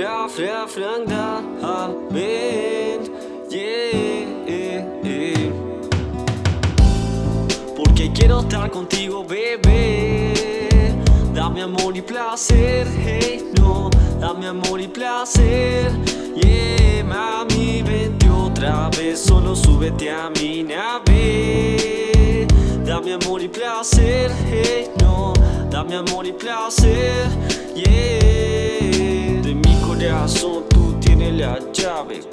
fra, fra, francamente yeah, Porque quiero estar contigo, bebé. Dame amor y placer, hey, no. Dame amor y placer, yeah Mami, vente otra vez. Solo súbete a mi nave. Dame amor y placer, hey, no. Dame amor y placer,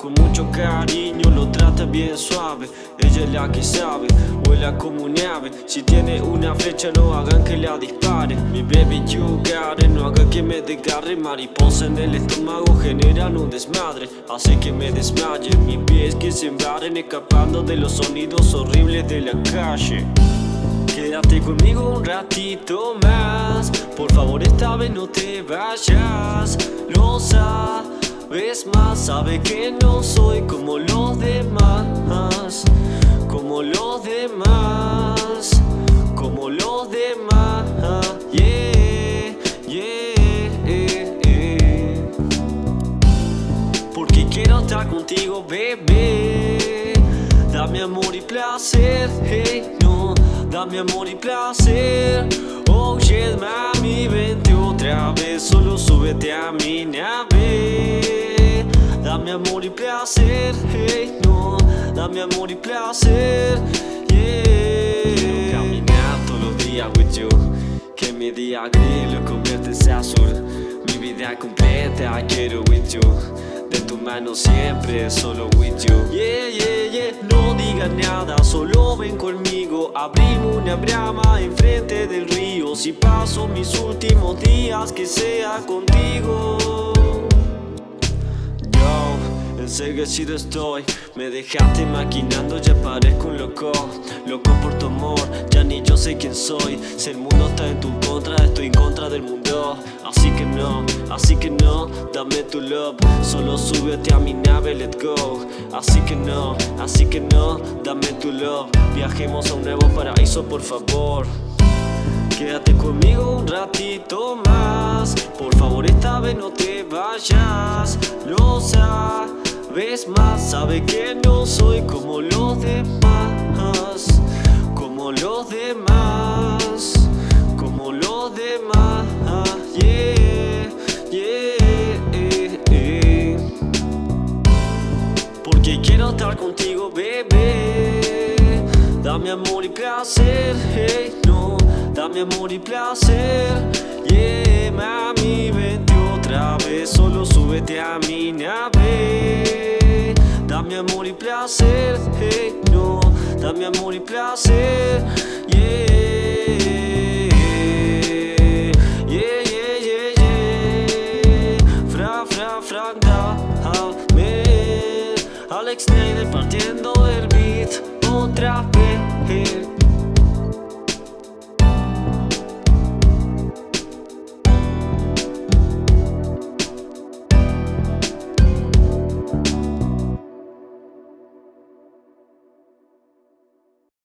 Con mucho cariño lo trata bien suave. Ella es la que sabe, vuela como un ave Si tiene una flecha no hagan que la dispare. Mi baby you got it, no haga que me desgarre. Mariposa en el estómago generan un desmadre. Hace que me desmaye, mis pies que se embarren Escapando de los sonidos horribles de la calle. Quédate conmigo un ratito más. Por favor esta vez no te vayas Lo sabes más Sabe que no soy como los demás Como los demás Como los demás. Yeah, yeah, Porque quiero estar contigo, bebé. Dame amor y placer, hey, no. Dame amor y placer. Oh yeah, mami, amor y placer, hey, no Dame amor y placer, yeah. Quiero caminar todos los días with you Que mi día gris lo conviertes en azul. Mi vida completa quiero with you. De tu mano siempre, solo with you. Yeah, yeah, yeah, no digas nada, solo ven conmigo. Abrimos una brama enfrente del río. Si paso mis últimos días, que sea contigo enseguecido estoy. Me dejaste maquinando, ya parezco un loco. Loco por tu amor, ya ni yo sé quién soy. Si el mundo está en tu contra, estoy en contra del mundo. Así que no, así que no, dame tu love. Solo súbete a mi nave, let's go. Así que no, así que no, dame tu love. Viajemos a un nuevo paraíso, por favor. Quédate conmigo un ratito más. Por favor esta vez no te vayas. Lo sabes más Sabe que no soy como los demás Como los demás Como los demás. Yeah, yeah. Porque quiero estar contigo, bebé. Dame amor y placer, hey, no. Dame amor y placer Yeah, mami, vente otra vez Solo súbete a mi nave Dame amor y placer, hey, no Dame amor y placer, yeah Yeah, yeah, yeah, yeah Fra, fra, fra, dame Alex Snyder partiendo del beat Otra vez.